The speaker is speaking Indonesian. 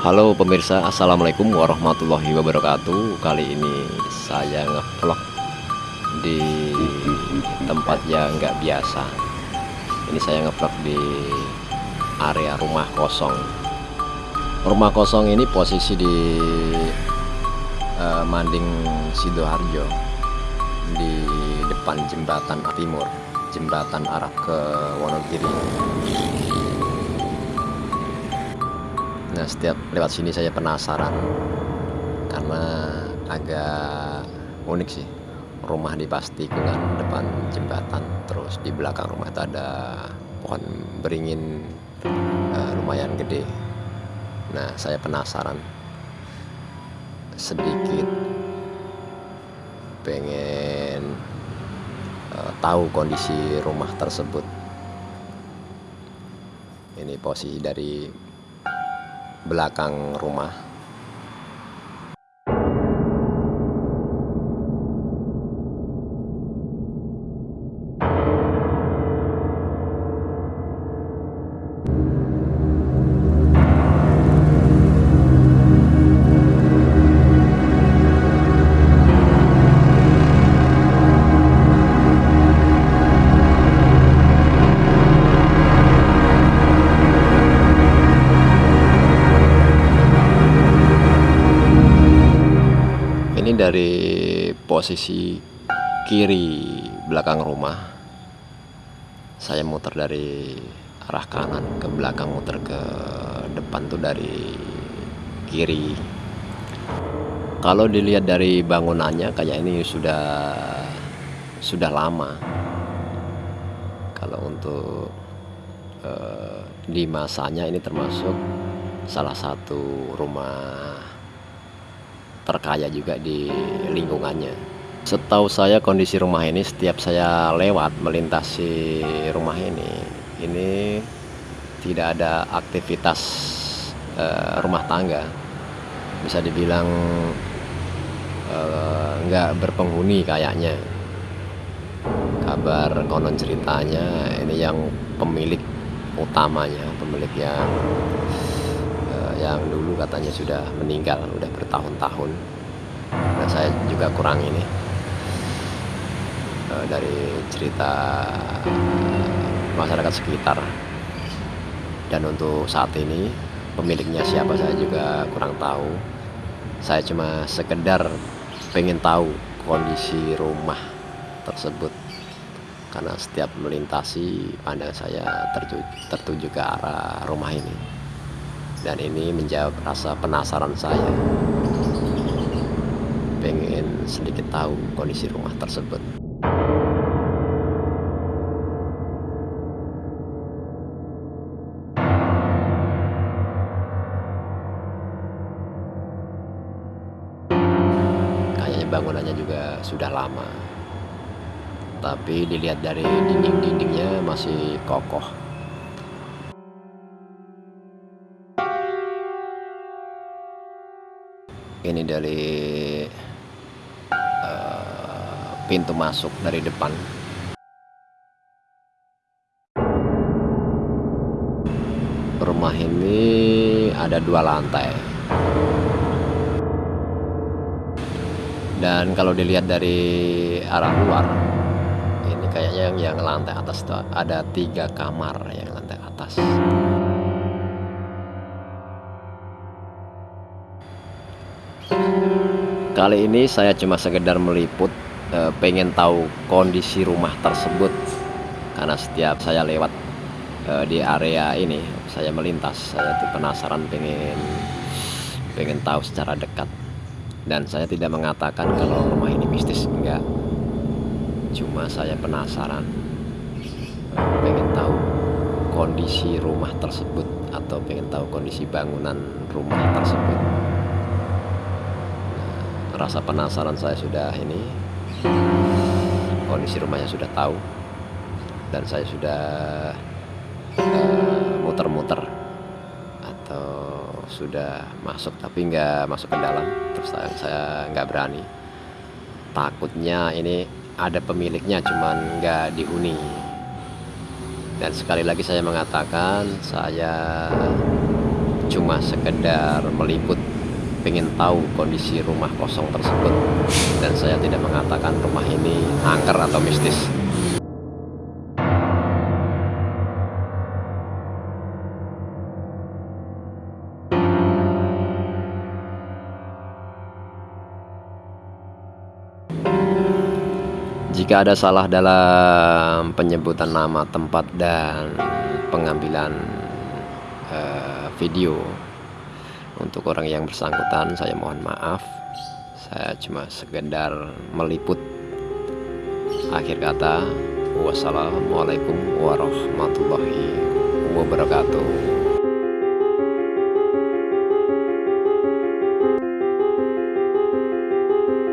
Halo pemirsa Assalamualaikum warahmatullahi wabarakatuh. Kali ini saya ngevlog di tempat yang nggak biasa. Ini saya ngevlog di area rumah kosong. Rumah kosong ini posisi di uh, Manding Sidoarjo Di depan jembatan timur Jembatan arah ke Wonogiri Nah setiap lewat sini saya penasaran karena agak unik sih. Rumah di pas tikungan depan jembatan terus di belakang rumah itu ada pohon beringin uh, lumayan gede. Nah saya penasaran sedikit. Pengen uh, tahu kondisi rumah tersebut. Ini posisi dari belakang rumah dari posisi kiri belakang rumah saya muter dari arah kanan ke belakang muter ke depan tuh dari kiri. Kalau dilihat dari bangunannya kayak ini sudah sudah lama. Kalau untuk eh, di masanya ini termasuk salah satu rumah terkaya juga di lingkungannya. Setahu saya kondisi rumah ini setiap saya lewat melintasi rumah ini ini tidak ada aktivitas uh, rumah tangga. Bisa dibilang uh, nggak berpenghuni kayaknya. Kabar konon ceritanya ini yang pemilik utamanya pemilik yang yang dulu katanya sudah meninggal udah bertahun-tahun. Nah saya juga kurang ini. Uh, dari cerita masyarakat sekitar. Dan untuk saat ini pemiliknya siapa saya juga kurang tahu. Saya cuma sekedar pengen tahu kondisi rumah tersebut. Karena setiap melintasi pandang saya tertuju, tertuju ke arah rumah ini dan ini menjawab rasa penasaran saya. Pengen sedikit tahu kondisi rumah tersebut. Kayaknya bangunannya juga sudah lama. Tapi dilihat dari dinding-dindingnya masih kokoh ini dari uh, pintu masuk dari depan. Rumah ini ada dua lantai. Dan kalau dilihat dari arah luar ini kayaknya yang, yang lantai atas ada tiga kamar yang lantai atas Kali ini saya cuma sekedar meliput e, pengen tahu kondisi rumah tersebut. Karena setiap saya lewat e, di area ini saya melintas saya tuh penasaran pengen pengen tahu secara dekat. Dan saya tidak mengatakan kalau rumah ini mistis enggak. Cuma saya penasaran e, pengen tahu kondisi rumah tersebut atau pengen tahu kondisi bangunan rumah tersebut rasa penasaran saya sudah ini kondisi rumahnya sudah tahu dan saya sudah eh, muter-muter uh, atau sudah masuk tapi nggak masuk ke dalam terus saya, saya nggak berani. Takutnya ini ada pemiliknya cuman nggak dihuni. Dan sekali lagi saya mengatakan saya cuma sekedar meliput pengen tahu kondisi rumah kosong tersebut. Dan saya tidak mengatakan rumah ini angker atau mistis. Jika ada salah dalam penyebutan nama tempat dan pengambilan uh, video untuk orang yang bersangkutan saya mohon maaf. Saya cuma sekedar meliput akhir kata. Wassalamualaikum warahmatullahi wabarakatuh.